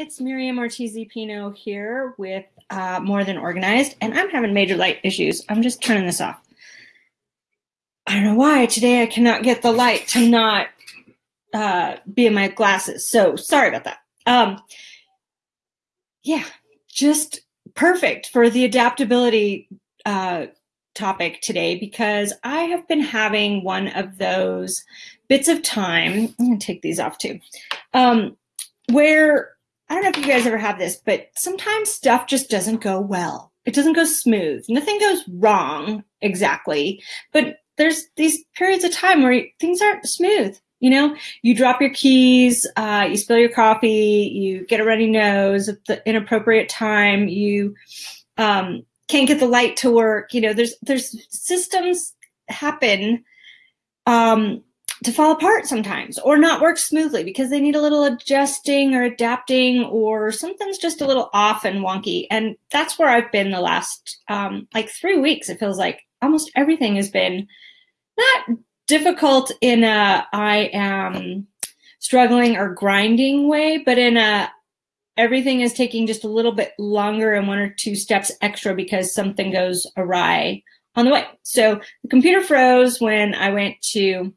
It's Miriam Ortiz Pino here with uh, More Than Organized, and I'm having major light issues. I'm just turning this off. I don't know why today I cannot get the light to not uh, be in my glasses. So sorry about that. Um, yeah, just perfect for the adaptability uh, topic today because I have been having one of those bits of time. I'm going to take these off too. Um, where I don't know if you guys ever have this, but sometimes stuff just doesn't go well. It doesn't go smooth. Nothing goes wrong exactly, but there's these periods of time where things aren't smooth. You know, you drop your keys, uh, you spill your coffee, you get a runny nose at the inappropriate time, you um, can't get the light to work. You know, there's there's systems happen um, to fall apart sometimes or not work smoothly because they need a little adjusting or adapting or something's just a little off and wonky. And that's where I've been the last um, like three weeks. It feels like almost everything has been not difficult in a I am struggling or grinding way, but in a everything is taking just a little bit longer and one or two steps extra because something goes awry on the way. So the computer froze when I went to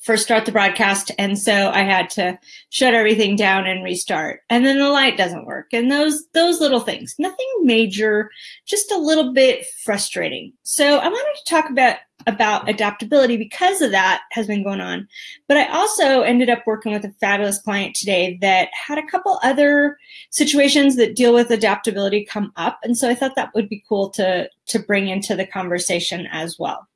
first start the broadcast and so i had to shut everything down and restart. And then the light doesn't work and those those little things nothing major just a little bit frustrating. So i wanted to talk about about adaptability because of that has been going on. But I also ended up working with a fabulous client today that had a couple other situations that deal with adaptability come up. And so I thought that would be cool to, to bring into the conversation as well.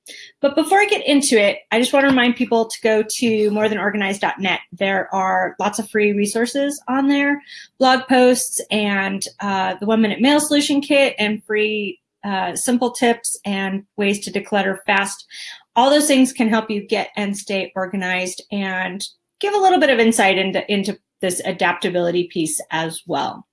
But before I get into it, I just want to remind people to go to morethanorganized.net. There are lots of free resources on there, blog posts and uh, the one minute mail solution kit and free uh, simple tips and ways to declutter fast. All those things can help you get and stay organized and give a little bit of insight into, into this adaptability piece as well.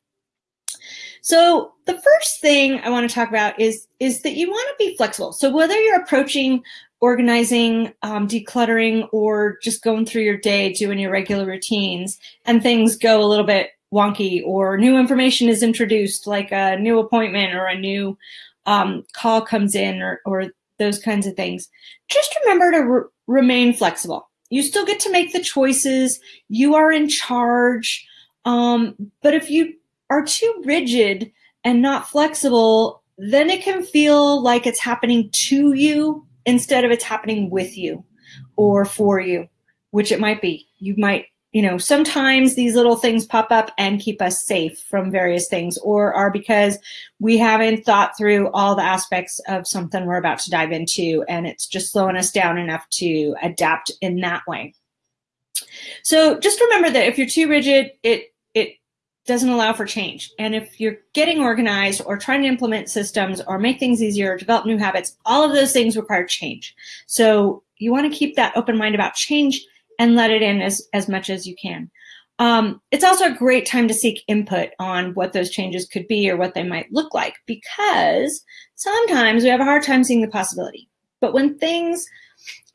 So the first thing I want to talk about is, is that you want to be flexible. So whether you're approaching organizing, um, decluttering, or just going through your day, doing your regular routines, and things go a little bit wonky or new information is introduced, like a new appointment or a new um, call comes in or, or those kinds of things, just remember to re remain flexible. You still get to make the choices. You are in charge. Um, but if you are too rigid and not flexible, then it can feel like it's happening to you instead of it's happening with you or for you, which it might be. You might you know, sometimes these little things pop up and keep us safe from various things or are because we haven't thought through all the aspects of something we're about to dive into and it's just slowing us down enough to adapt in that way. So just remember that if you're too rigid, it it doesn't allow for change. And if you're getting organized or trying to implement systems or make things easier, develop new habits, all of those things require change. So you want to keep that open mind about change and let it in as, as much as you can. Um, it's also a great time to seek input on what those changes could be or what they might look like because sometimes we have a hard time seeing the possibility. But when things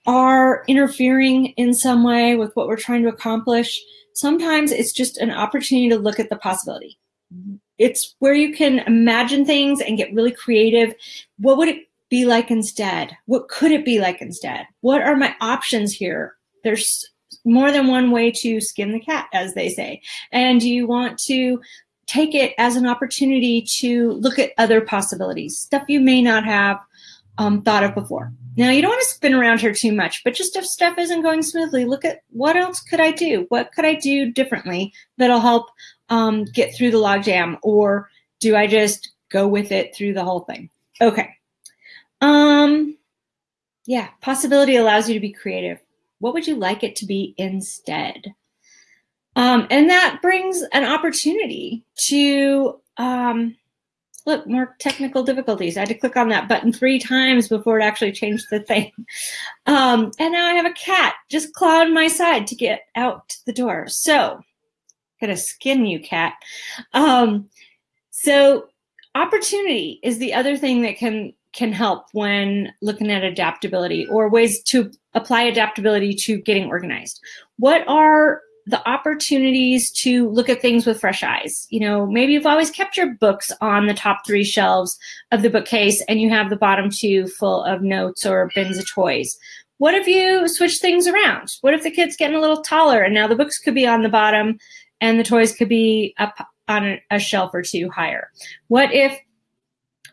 are interfering in some way with what we're trying to accomplish, sometimes it's just an opportunity to look at the possibility. It's where you can imagine things and get really creative. What would it be like instead? What could it be like instead? What are my options here? There's more than one way to skin the cat, as they say. And you want to take it as an opportunity to look at other possibilities, stuff you may not have um, thought of before. Now, you don't want to spin around here too much, but just if stuff isn't going smoothly, look at what else could I do? What could I do differently that'll help um, get through the logjam? Or do I just go with it through the whole thing? Okay. Um, yeah, possibility allows you to be creative. What would you like it to be instead? Um, and that brings an opportunity to um, look more technical difficulties. I had to click on that button three times before it actually changed the thing. Um, and now I have a cat just clawing my side to get out the door. So, gonna skin you, cat. Um, so, opportunity is the other thing that can can help when looking at adaptability or ways to apply adaptability to getting organized. What are the opportunities to look at things with fresh eyes. You know, maybe you've always kept your books on the top three shelves of the bookcase and you have the bottom two full of notes or bins of toys. What if you switch things around? What if the kid's getting a little taller and now the books could be on the bottom and the toys could be up on a shelf or two higher? What if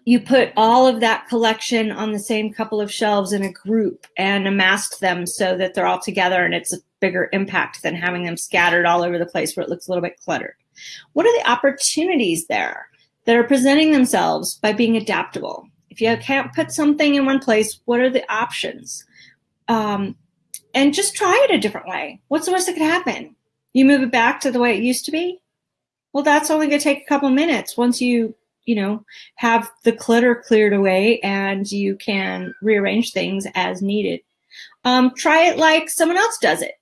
you put all of that collection on the same couple of shelves in a group and amassed them so that they're all together and it's a bigger impact than having them scattered all over the place where it looks a little bit cluttered. What are the opportunities there that are presenting themselves by being adaptable? If you can't put something in one place, what are the options? Um, and just try it a different way. What's the worst that could happen? You move it back to the way it used to be? Well, that's only going to take a couple minutes once you you know, have the clutter cleared away and you can rearrange things as needed. Um, try it like someone else does it.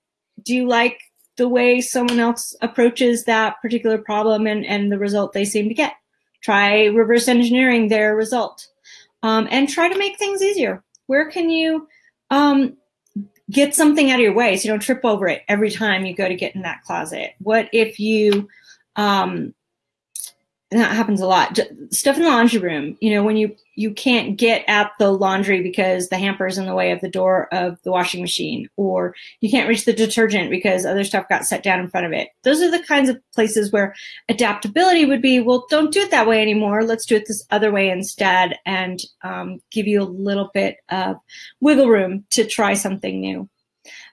Do you like the way someone else approaches that particular problem and, and the result they seem to get? Try reverse engineering their result um, and try to make things easier. Where can you um, get something out of your way so you don't trip over it every time you go to get in that closet? What if you um, and that happens a lot. Stuff in the laundry room, you know, when you you can't get at the laundry because the hamper is in the way of the door of the washing machine, or you can't reach the detergent because other stuff got set down in front of it. Those are the kinds of places where adaptability would be. Well, don't do it that way anymore. Let's do it this other way instead, and um, give you a little bit of wiggle room to try something new.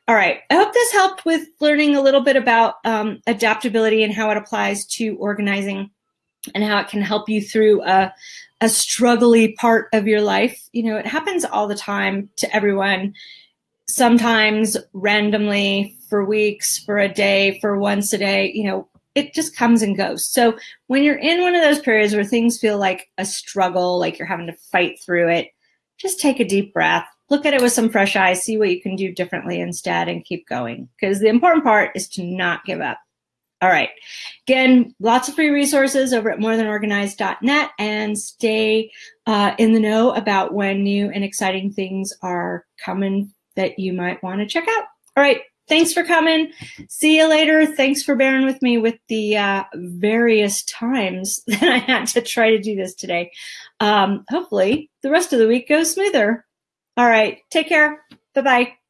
All right, I hope this helped with learning a little bit about um, adaptability and how it applies to organizing and how it can help you through a, a struggly part of your life. You know, it happens all the time to everyone, sometimes randomly for weeks, for a day, for once a day, you know, it just comes and goes. So when you're in one of those periods where things feel like a struggle, like you're having to fight through it, just take a deep breath, look at it with some fresh eyes, see what you can do differently instead, and keep going. Because the important part is to not give up. All right. Again, lots of free resources over at morethanorganized.net and stay uh, in the know about when new and exciting things are coming that you might want to check out. All right. Thanks for coming. See you later. Thanks for bearing with me with the uh, various times that I had to try to do this today. Um, hopefully, the rest of the week goes smoother. All right. Take care. Bye bye.